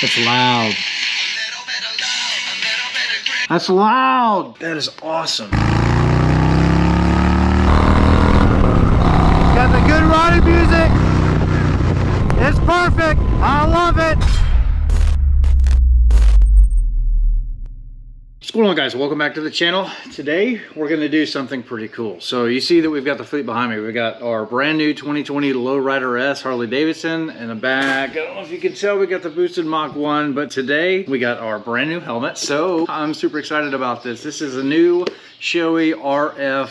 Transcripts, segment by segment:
That's loud. That's loud. That is awesome. Got the good riding music. It's perfect. I love it. What's going on guys? Welcome back to the channel. Today we're going to do something pretty cool. So you see that we've got the fleet behind me. We've got our brand new 2020 Lowrider S Harley Davidson in the back. I don't know if you can tell we got the boosted Mach 1, but today we got our brand new helmet. So I'm super excited about this. This is a new Shoei RF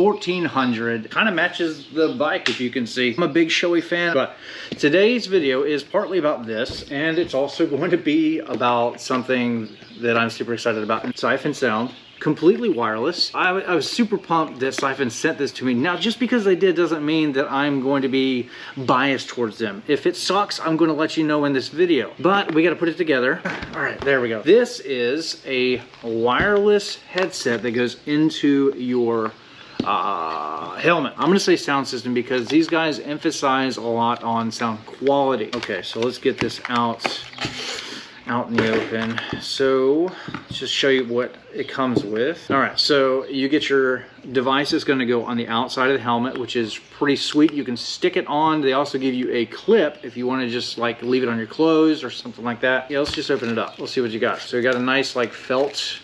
1400 kind of matches the bike if you can see i'm a big Shoei fan but today's video is partly about this and it's also going to be about something that i'm super excited about siphon sound completely wireless. I, I, was super pumped that Siphon sent this to me. Now, just because they did doesn't mean that I'm going to be biased towards them. If it sucks, I'm going to let you know in this video. But we got to put it together. All right, there we go. This is a wireless headset that goes into your uh, helmet. I'm gonna say sound system because these guys emphasize a lot on sound quality. Okay, so let's get this out out in the open. So let's just show you what it comes with. All right, so you get your device is gonna go on the outside of the helmet, which is pretty sweet. You can stick it on. They also give you a clip if you wanna just like leave it on your clothes or something like that. Yeah, let's just open it up. Let's see what you got. So you got a nice like felt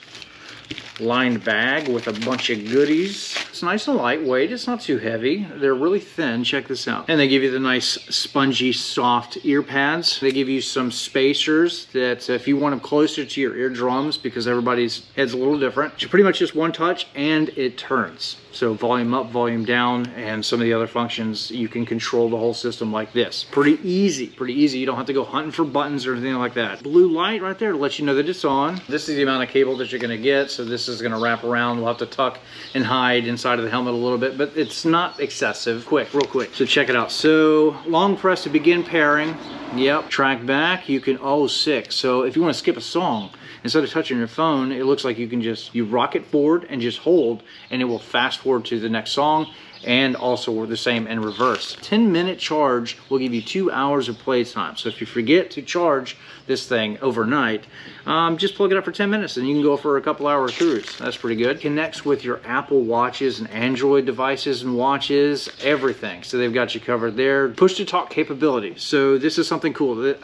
lined bag with a bunch of goodies. It's nice and lightweight. It's not too heavy. They're really thin. Check this out. And they give you the nice spongy, soft ear pads. They give you some spacers that if you want them closer to your eardrums because everybody's head's a little different, it's pretty much just one touch and it turns. So volume up, volume down, and some of the other functions, you can control the whole system like this. Pretty easy, pretty easy. You don't have to go hunting for buttons or anything like that. Blue light right there to let you know that it's on. This is the amount of cable that you're gonna get. So this is gonna wrap around. We'll have to tuck and hide inside of the helmet a little bit, but it's not excessive. Quick, real quick. So check it out. So long press to begin pairing. Yep, track back, you can, oh, sick. So if you wanna skip a song, instead of touching your phone, it looks like you can just, you rock it forward and just hold and it will fast forward to the next song and also the same in reverse. 10 minute charge will give you two hours of play time. So if you forget to charge this thing overnight, um, just plug it up for 10 minutes and you can go for a couple hour cruise. That's pretty good. Connects with your Apple watches and Android devices and watches, everything. So they've got you covered there. Push to talk capability. So this is something cool. Uh,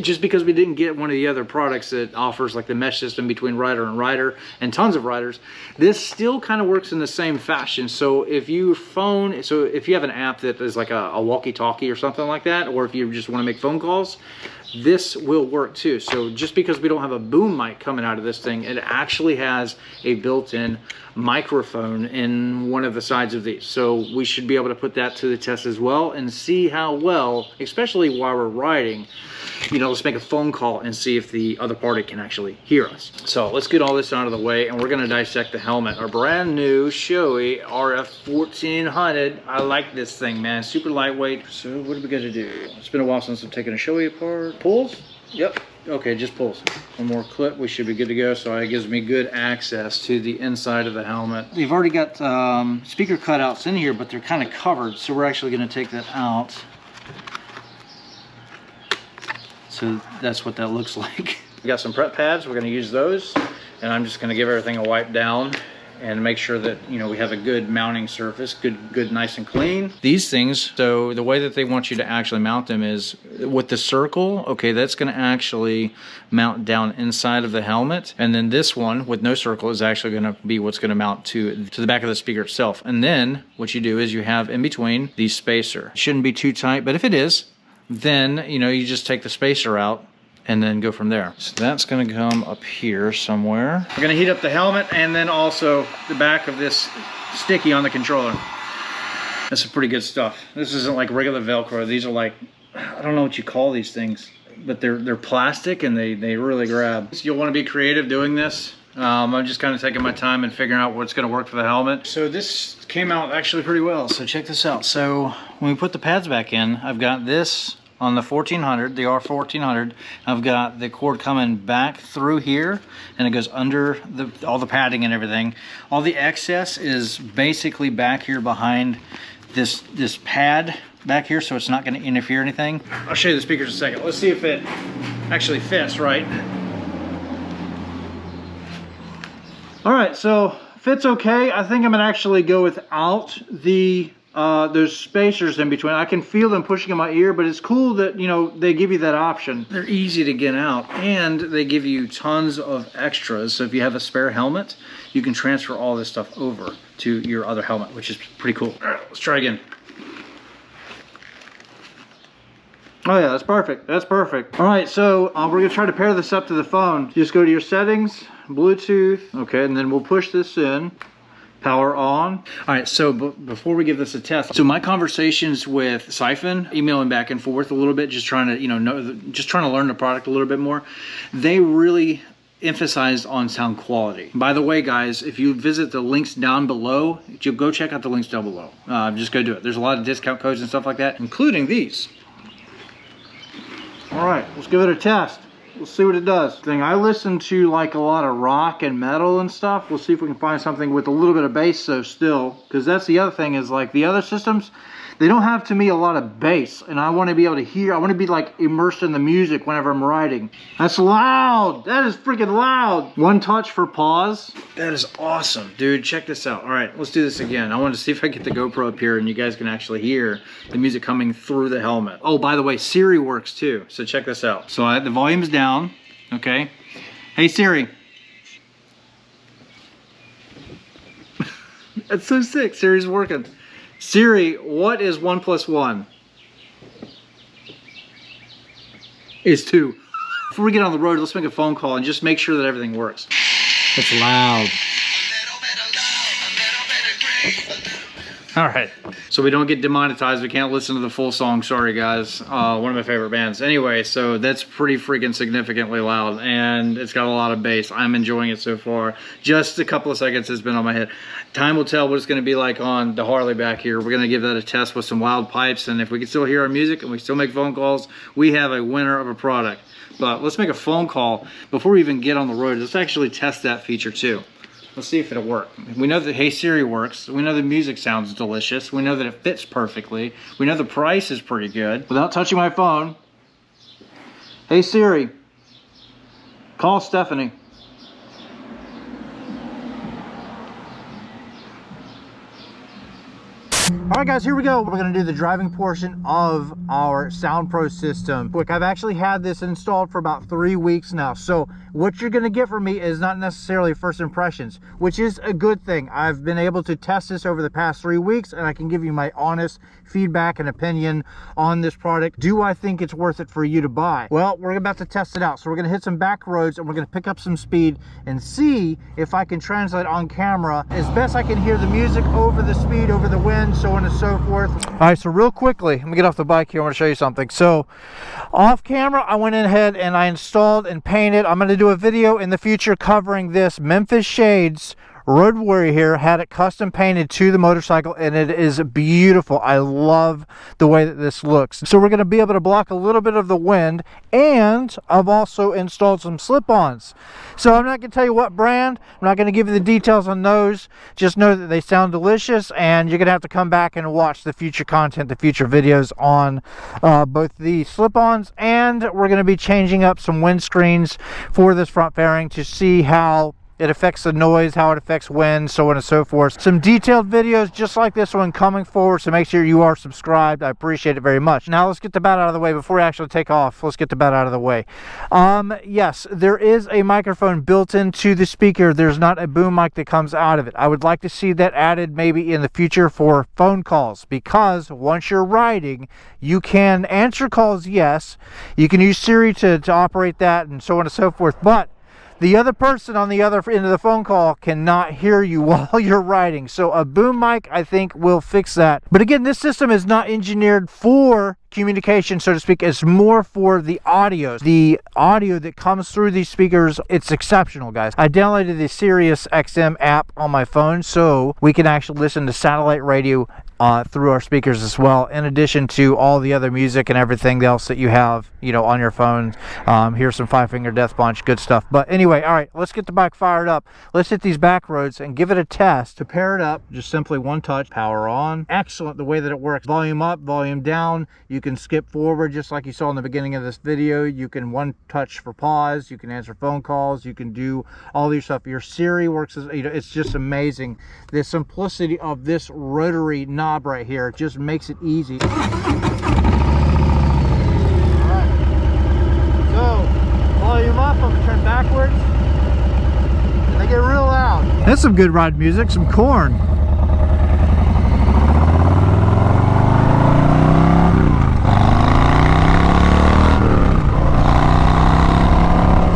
just because we didn't get one of the other products that offers like the mesh system between rider and rider and tons of riders, this still kind of works in the same fashion. So if you phone, so if you have an app that is like a, a walkie-talkie or something like that, or if you just want to make phone calls, this will work too. So just because we don't have a boom mic coming out of this thing, it actually has a built-in microphone in one of the sides of these. So we should be able to put that to the test as well and see how well, especially while we're riding, you know, let's make a phone call and see if the other party can actually hear us. So let's get all this out of the way and we're gonna dissect the helmet. Our brand new Shoei RF 1400. I like this thing, man. Super lightweight. So what are we gonna do? It's been a while since I've taken a Shoei apart. Pulls? Yep. Okay, just pulls. One more clip, we should be good to go. So it gives me good access to the inside of the helmet. We've already got um, speaker cutouts in here, but they're kind of covered. So we're actually gonna take that out. So that's what that looks like. We got some prep pads, we're gonna use those. And I'm just gonna give everything a wipe down and make sure that you know we have a good mounting surface good good nice and clean. These things so the way that they want you to actually mount them is with the circle okay that's going to actually mount down inside of the helmet. And then this one with no circle is actually going to be what's going to mount to to the back of the speaker itself. And then what you do is you have in between the spacer. It shouldn't be too tight but if it is then you know you just take the spacer out and then go from there. So that's gonna come up here somewhere. We're gonna heat up the helmet and then also the back of this sticky on the controller. That's some pretty good stuff. This isn't like regular Velcro. These are like, I don't know what you call these things, but they're they're plastic and they, they really grab. So you'll wanna be creative doing this. Um, I'm just kind of taking my time and figuring out what's gonna work for the helmet. So this came out actually pretty well. So check this out. So when we put the pads back in, I've got this on the 1400, the R1400, I've got the cord coming back through here and it goes under the, all the padding and everything. All the excess is basically back here behind this, this pad back here so it's not going to interfere anything. I'll show you the speakers in a second. Let's see if it actually fits right. All right, so fits okay. I think I'm gonna actually go without the uh, there's spacers in between. I can feel them pushing in my ear, but it's cool that, you know, they give you that option. They're easy to get out and they give you tons of extras. So if you have a spare helmet, you can transfer all this stuff over to your other helmet, which is pretty cool. All right, let's try again. Oh yeah, that's perfect. That's perfect. All right, so uh, we're gonna try to pair this up to the phone. Just go to your settings, Bluetooth, okay, and then we'll push this in power on. All right, so before we give this a test, so my conversations with Siphon, emailing back and forth a little bit, just trying to, you know, know just trying to learn the product a little bit more, they really emphasized on sound quality. By the way, guys, if you visit the links down below, you go check out the links down below. Uh, just go do it. There's a lot of discount codes and stuff like that, including these. All right, let's give it a test. We'll see what it does. Thing I listen to like a lot of rock and metal and stuff. We'll see if we can find something with a little bit of bass so still. Because that's the other thing is like the other systems, they don't have to me a lot of bass and I want to be able to hear I want to be like immersed in the music whenever I'm writing that's loud! That is freaking loud! One touch for pause. That is awesome. Dude check this out. All right let's do this again. I want to see if I get the GoPro up here and you guys can actually hear the music coming through the helmet. Oh by the way Siri works too so check this out. So I, the volume is down okay? Hey Siri. That's so sick. Siri's working Siri, what is one plus one? Is two. Before we get on the road, let's make a phone call and just make sure that everything works. It's loud. All right, so we don't get demonetized. We can't listen to the full song. Sorry, guys. Uh, one of my favorite bands. Anyway, so that's pretty freaking significantly loud, and it's got a lot of bass. I'm enjoying it so far. Just a couple of seconds has been on my head. Time will tell what it's going to be like on the Harley back here. We're going to give that a test with some wild pipes, and if we can still hear our music and we still make phone calls, we have a winner of a product. But let's make a phone call before we even get on the road. Let's actually test that feature too. Let's see if it'll work. We know that Hey Siri works. We know the music sounds delicious. We know that it fits perfectly. We know the price is pretty good. Without touching my phone, Hey Siri, call Stephanie. All right, guys, here we go. We're gonna do the driving portion of our Sound Pro system. Look, I've actually had this installed for about three weeks now. So what you're gonna get from me is not necessarily first impressions, which is a good thing. I've been able to test this over the past three weeks and I can give you my honest feedback and opinion on this product. Do I think it's worth it for you to buy? Well, we're about to test it out. So we're gonna hit some back roads and we're gonna pick up some speed and see if I can translate on camera as best I can hear the music over the speed, over the wind, so on and so forth. All right, so real quickly, let me get off the bike here. I want to show you something. So off camera, I went ahead and I installed and painted. I'm going to do a video in the future covering this Memphis Shades Road Warrior here had it custom painted to the motorcycle and it is beautiful. I love the way that this looks. So we're going to be able to block a little bit of the wind and I've also installed some slip-ons. So I'm not going to tell you what brand. I'm not going to give you the details on those. Just know that they sound delicious and you're going to have to come back and watch the future content, the future videos on uh, both the slip-ons and we're going to be changing up some windscreens for this front fairing to see how it affects the noise, how it affects wind, so on and so forth. Some detailed videos just like this one coming forward, so make sure you are subscribed. I appreciate it very much. Now let's get the bat out of the way before we actually take off. Let's get the bat out of the way. Um, yes, there is a microphone built into the speaker. There's not a boom mic that comes out of it. I would like to see that added maybe in the future for phone calls because once you're riding, you can answer calls, yes. You can use Siri to, to operate that and so on and so forth, but the other person on the other end of the phone call cannot hear you while you're writing. So a boom mic, I think, will fix that. But again, this system is not engineered for communication, so to speak. It's more for the audio. The audio that comes through these speakers, it's exceptional, guys. I downloaded the Sirius XM app on my phone so we can actually listen to satellite radio uh, through our speakers as well, in addition to all the other music and everything else that you have, you know, on your phone. Um, here's some Five Finger Death Punch, good stuff. But anyway, all right, let's get the bike fired up. Let's hit these back roads and give it a test. To pair it up, just simply one touch, power on. Excellent the way that it works. Volume up, volume down. You can skip forward just like you saw in the beginning of this video. You can one touch for pause. You can answer phone calls. You can do all your stuff. Your Siri works, as, you know, it's just amazing. The simplicity of this rotary knob knob right here. It just makes it easy. So, volume up, I'm gonna turn backwards. And they get real loud. That's some good ride music, some Korn.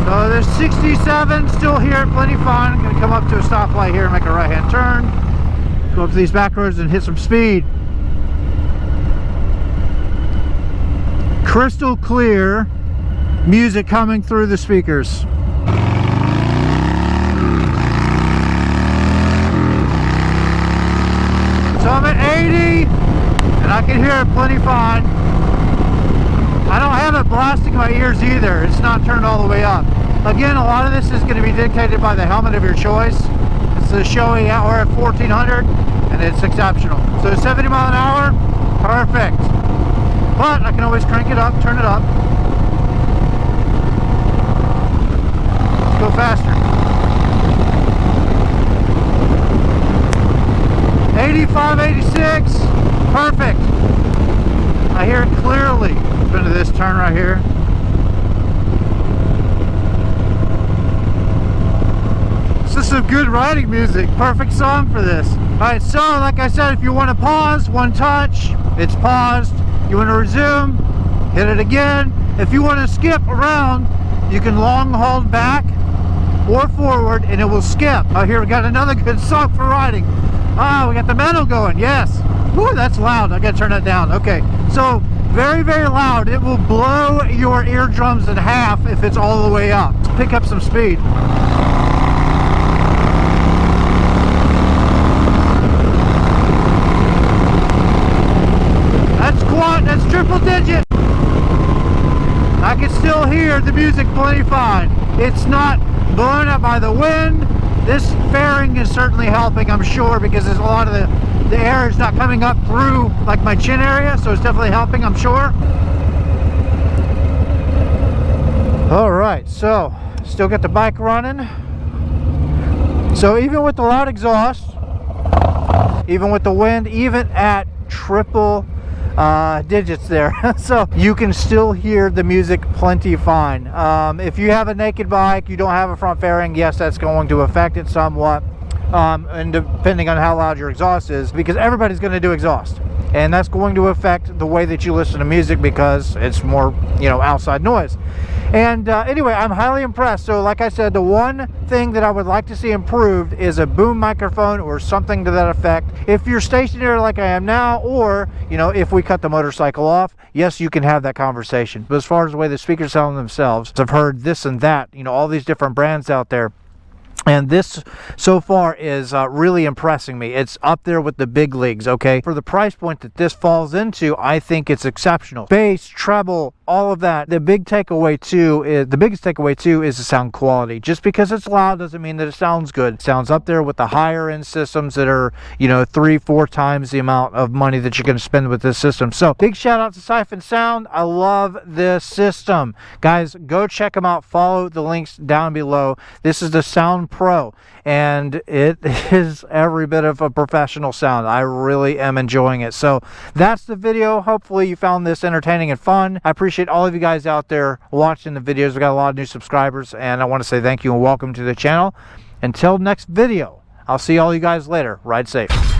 So there's 67 still here at Plenty Fun. I'm gonna come up to a stoplight here and make a right hand turn go up these back roads and hit some speed. Crystal clear music coming through the speakers. So I'm at 80 and I can hear it plenty fine. I don't have it blasting my ears either. It's not turned all the way up. Again a lot of this is going to be dictated by the helmet of your choice it's the Shoei at 1400 and it's exceptional. So 70 mile an hour, perfect. But I can always crank it up, turn it up. Let's go faster. 85, 86, perfect. I hear it clearly. Into this turn right here. This is some good riding music. Perfect song for this. Alright, so like I said, if you want to pause, one touch, it's paused. You want to resume, hit it again. If you want to skip around, you can long hold back or forward and it will skip. Oh, here we got another good song for riding. Ah, we got the metal going, yes. Woo, that's loud. I gotta turn that down. Okay, so very, very loud. It will blow your eardrums in half if it's all the way up. Pick up some speed. that's triple digit. I can still hear the music plenty fine. It's not blown up by the wind. This fairing is certainly helping, I'm sure, because there's a lot of the, the air is not coming up through like my chin area, so it's definitely helping, I'm sure. All right, so still got the bike running. So even with the loud exhaust, even with the wind, even at triple uh, digits there. So you can still hear the music plenty fine. Um, if you have a naked bike you don't have a front fairing yes that's going to affect it somewhat um, and depending on how loud your exhaust is because everybody's going to do exhaust. And that's going to affect the way that you listen to music because it's more you know outside noise. And uh, anyway i'm highly impressed. So like i said the one thing that i would like to see improved is a boom microphone or something to that effect. If you're stationary like i am now or you know if we cut the motorcycle off yes you can have that conversation. But as far as the way the speakers sound themselves i've heard this and that you know all these different brands out there and this so far is uh, really impressing me. It's up there with the big leagues okay? For the price point that this falls into i think it's exceptional. Bass treble all of that. The big takeaway too is the biggest takeaway too is the sound quality. Just because it's loud doesn't mean that it sounds good. It sounds up there with the higher end systems that are you know three four times the amount of money that you're to spend with this system. So big shout out to siphon sound. I love this system. Guys go check them out. Follow the links down below. This is the sound pro and it is every bit of a professional sound i really am enjoying it so that's the video hopefully you found this entertaining and fun i appreciate all of you guys out there watching the videos. We got a lot of new subscribers, and I want to say thank you and welcome to the channel. Until next video, I'll see all you guys later. Ride safe.